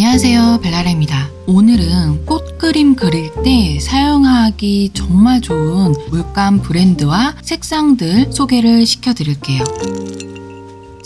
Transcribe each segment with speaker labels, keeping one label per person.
Speaker 1: 안녕하세요 벨라레입니다. 오늘은 꽃 그림 그릴 때 사용하기 정말 좋은 물감 브랜드와 색상들 소개를 시켜드릴게요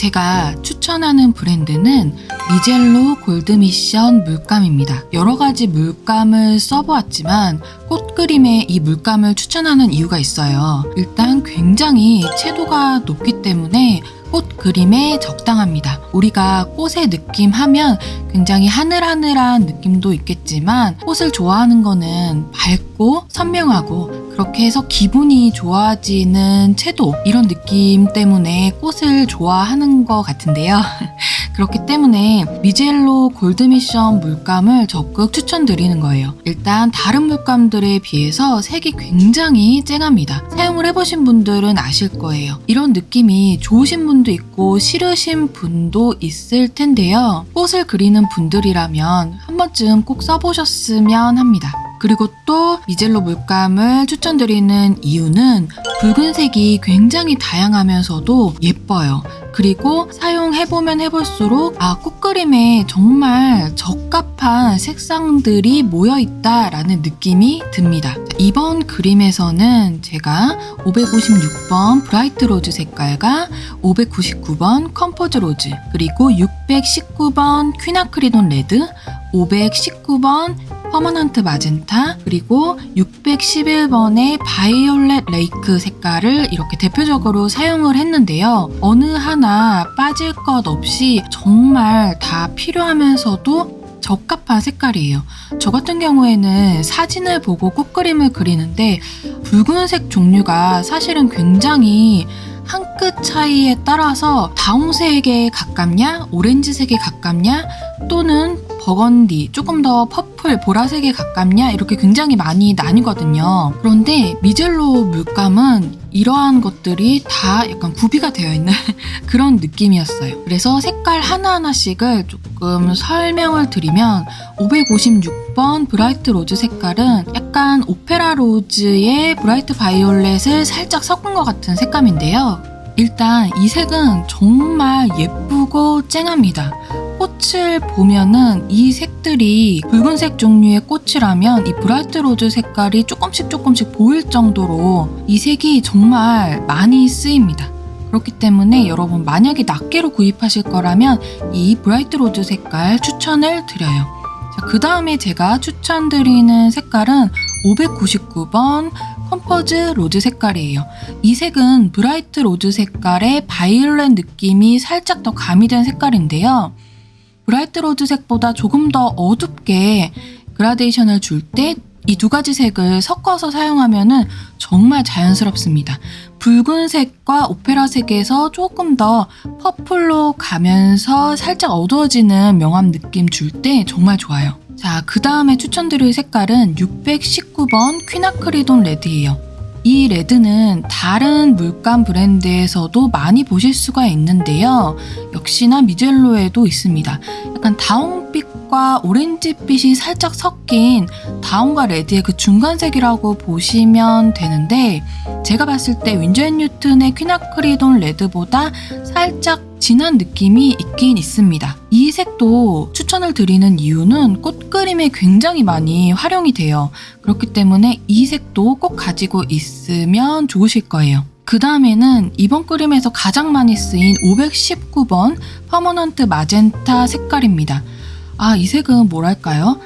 Speaker 1: 제가 추천하는 브랜드는 미젤로 골드미션 물감입니다. 여러 가지 물감을 써보았지만 꽃 그림에 이 물감을 추천하는 이유가 있어요. 일단 굉장히 채도가 높기 때문에 꽃 그림에 적당합니다. 우리가 꽃의 느낌 하면 굉장히 하늘하늘한 느낌도 있겠지만 꽃을 좋아하는 거는 밝고 선명하고 그렇게 해서 기분이 좋아지는 채도 이런 느낌 때문에 꽃을 좋아하는 것 같은데요. 그렇기 때문에 미젤로 골드미션 물감을 적극 추천드리는 거예요. 일단 다른 물감들에 비해서 색이 굉장히 쨍합니다. 사용을 해보신 분들은 아실 거예요. 이런 느낌이 좋으신 분도 있고 싫으신 분도 있을 텐데요. 꽃을 그리는 분들이라면 한 번쯤 꼭 써보셨으면 합니다. 그리고 또 미젤로 물감을 추천드리는 이유는 붉은색이 굉장히 다양하면서도 예뻐요. 그리고 사용해보면 해볼수록 아 꽃그림에 정말 적합한 색상들이 모여있다라는 느낌이 듭니다. 이번 그림에서는 제가 556번 Bright Rose 색깔과 599번 Compose Rose 그리고 619번 Quinacridone Red 519번 Permanent Magenta 그리고 611번의 Violet Lake 색깔을 이렇게 대표적으로 사용을 했는데요. 어느 하나 빠질 것 없이 정말 다 필요하면서도 적합한 색깔이에요. 저 같은 경우에는 사진을 보고 꽃 그림을 그리는데 붉은색 종류가 사실은 굉장히 한 끗 차이에 따라서 다홍색에 가깝냐, 오렌지색에 가깝냐, 또는 버건디, 조금 더 purple, 보라색에 가깝냐 이렇게 굉장히 많이 나뉘거든요. 그런데 미젤로 물감은 이러한 것들이 다 약간 구비가 되어 있는 그런 느낌이었어요. 그래서 색깔 하나하나씩을 조금 설명을 드리면 556번 Bright Rose 색깔은 약간 Opera Rose에 Bright Violet을 살짝 섞은 것 같은 색감인데요. 일단 이 색은 정말 예쁘고 쨍합니다. 꽃을 보면은 이 색들이 붉은색 종류의 꽃이라면 이 Bright Rose 색깔이 조금씩 조금씩 보일 정도로 이 색이 정말 많이 쓰입니다. 그렇기 때문에 여러분 만약에 낱개로 구입하실 거라면 이 Bright Rose 색깔 추천을 드려요. 그 다음에 제가 추천드리는 색깔은 599번 Compose Rose 색깔이에요. 이 색은 Bright Rose 색깔에 violet 느낌이 살짝 더 가미된 색깔인데요. Bright Rose 색보다 조금 더 어둡게 gradation을 줄 때 이 두 가지 색을 섞어서 사용하면 정말 자연스럽습니다. 붉은색과 오페라색에서 조금 더 퍼플로 가면서 살짝 어두워지는 명암 느낌 줄 때 정말 좋아요. 자, 그 다음에 추천드릴 색깔은 619번 Quinacridone Red예요. 이 red는 다른 물감 브랜드에서도 많이 보실 수가 있는데요. 역시나 미젤로에도 있습니다. 약간 다홍빛과 오렌지빛이 살짝 섞인 다홍과 레드의 그 중간색이라고 보시면 되는데 제가 봤을 때앤 뉴튼의 퀴나크리돈 레드보다 살짝 진한 느낌이 있긴 있습니다. 이 색도 추천을 드리는 이유는 꽃 그림에 굉장히 많이 활용이 돼요. 그렇기 때문에 이 색도 꼭 가지고 있으면 좋으실 거예요. 그 다음에는 이번 그림에서 가장 많이 쓰인 519번 Permanent Magenta 색깔입니다. 아, 이 색은 뭐랄까요?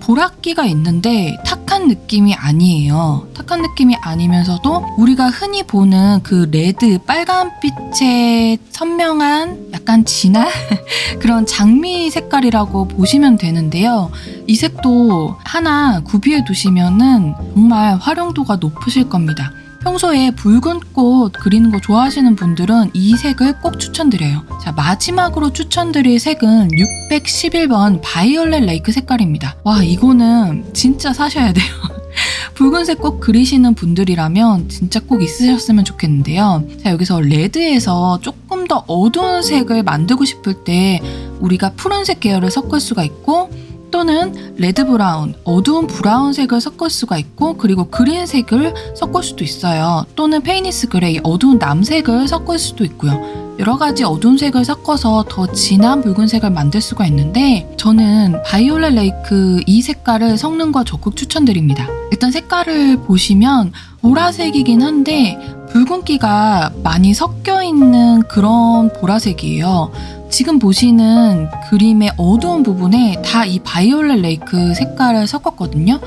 Speaker 1: 보랏기가 있는데 탁한 느낌이 아니에요. 탁한 느낌이 아니면서도 우리가 흔히 보는 그 red 빨간빛의 선명한 약간 진한 그런 장미 색깔이라고 보시면 되는데요. 이 색도 하나 구비해 두시면은 정말 활용도가 높으실 겁니다. 평소에 붉은 꽃 그리는 거 좋아하시는 분들은 이 색을 꼭 추천드려요. 자, 마지막으로 추천드릴 색은 611번 Violet Lake 색깔입니다. 와, 이거는 진짜 사셔야 돼요. 붉은색 꽃 그리시는 분들이라면 진짜 꼭 있으셨으면 좋겠는데요. 자, 여기서 red에서 조금 더 어두운 색을 만들고 싶을 때 우리가 푸른색 계열을 섞을 수가 있고 또는 red brown, 어두운 brown색을 섞을 수가 있고 그리고 green색을 섞을 수도 있어요. 또는 Payne's Grey, 어두운 남색을 섞을 수도 있고요. 여러 가지 어두운 색을 섞어서 더 진한 붉은색을 만들 수가 있는데 저는 Violet Lake 이 색깔을 섞는 거 적극 추천드립니다. 일단 색깔을 보시면 보라색이긴 한데 붉은기가 많이 섞여 있는 그런 보라색이에요. 지금 보시는 그림의 어두운 부분에 다 이 바이올렛 레이크 색깔을 섞었거든요.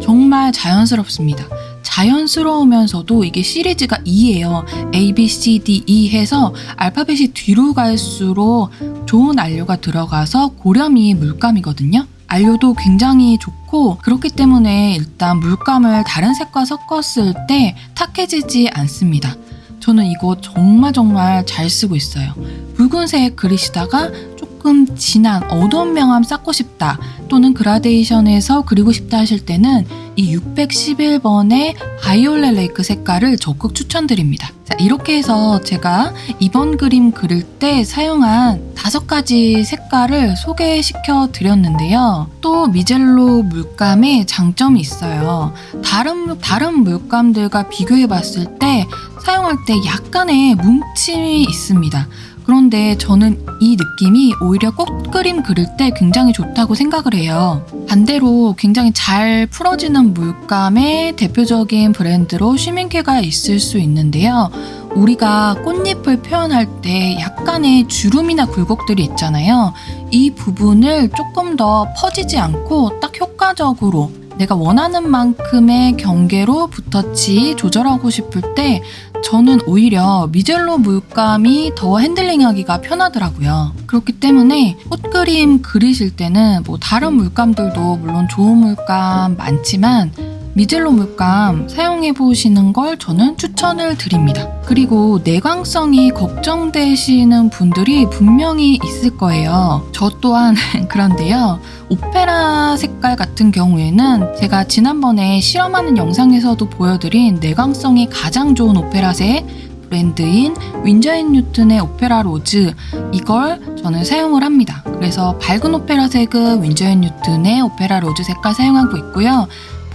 Speaker 1: 정말 자연스럽습니다. 자연스러우면서도 이게 시리즈가 2예요. A, B, C, D, E 해서 알파벳이 뒤로 갈수록 좋은 안료가 들어가서 고렴이 물감이거든요. 안료도 굉장히 좋고 그렇기 때문에 일단 물감을 다른 색과 섞었을 때 탁해지지 않습니다. 저는 이거 정말 정말 잘 쓰고 있어요. 붉은색 그리시다가 조금 진한 어두운 명암 쌓고 싶다 또는 그라데이션에서 그리고 싶다 하실 때는 이 611번의 바이올렛 레이크 색깔을 적극 추천드립니다. 자, 이렇게 해서 제가 이번 그림 그릴 때 사용한 다섯 가지 색깔을 소개시켜 드렸는데요. 또 미젤로 물감의 장점이 있어요. 다른, 다른 물감들과 비교해 봤을 때 사용할 때 약간의 뭉침이 있습니다. 그런데 저는 이 느낌이 오히려 꽃그림 그릴 때 굉장히 좋다고 생각을 해요. 반대로 굉장히 잘 풀어지는 물감의 대표적인 브랜드로 쉬밍케가 있을 수 있는데요. 우리가 꽃잎을 표현할 때 약간의 주름이나 굴곡들이 있잖아요. 이 부분을 조금 더 퍼지지 않고 딱 효과적으로 내가 원하는 만큼의 경계로 붓터치 조절하고 싶을 때 저는 오히려 미젤로 물감이 더 핸들링하기가 편하더라고요. 그렇기 때문에 꽃그림 그리실 때는 뭐 다른 물감들도 물론 좋은 물감 많지만 미젤로 물감 사용해 보시는 걸 저는 추천을 드립니다. 그리고 내광성이 걱정되시는 분들이 분명히 있을 거예요. 저 또한 그런데요. 오페라 색깔 같은 경우에는 제가 지난번에 실험하는 영상에서도 보여드린 내광성이 가장 좋은 오페라색 브랜드인 Winsor & Newton의 Opera Rose 이걸 저는 사용을 합니다. 그래서 밝은 오페라 색은 Winsor & Newton의 Opera Rose 색깔 사용하고 있고요.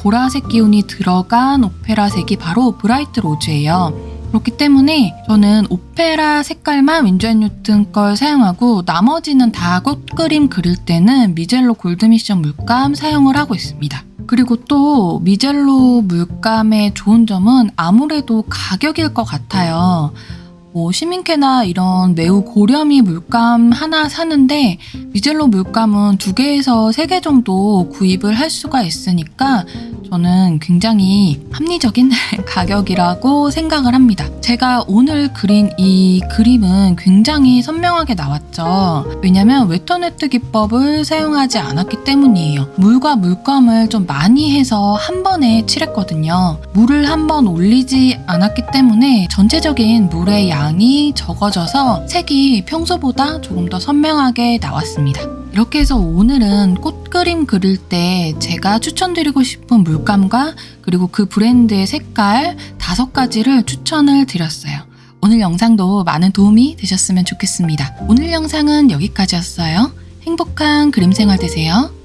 Speaker 1: 보라색 기운이 들어간 오페라 색이 바로 Bright Rose예요. 그렇기 때문에 저는 오페라 색깔만 Winsor & Newton 걸 사용하고 나머지는 다 꽃그림 그릴 때는 미젤로 골드미션 물감 사용을 하고 있습니다. 그리고 또 미젤로 물감의 좋은 점은 아무래도 가격일 것 같아요. 뭐 쉬민케나 이런 매우 고렴이 물감 하나 사는데 미젤로 물감은 두 개에서 세 개 정도 구입을 할 수가 있으니까 저는 굉장히 합리적인 가격이라고 생각을 합니다. 제가 오늘 그린 이 그림은 굉장히 선명하게 나왔죠. 왜냐면 wet on wet 기법을 사용하지 않았기 때문이에요. 물과 물감을 좀 많이 해서 한 번에 칠했거든요. 물을 한 번 올리지 않았기 때문에 전체적인 물의 양이 적어져서 색이 평소보다 조금 더 선명하게 나왔습니다. 이렇게 해서 오늘은 꽃 그림 그릴 때 제가 추천드리고 싶은 물감과 그리고 그 브랜드의 색깔 다섯 가지를 추천을 드렸어요. 오늘 영상도 많은 도움이 되셨으면 좋겠습니다. 오늘 영상은 여기까지였어요. 행복한 그림 생활 되세요.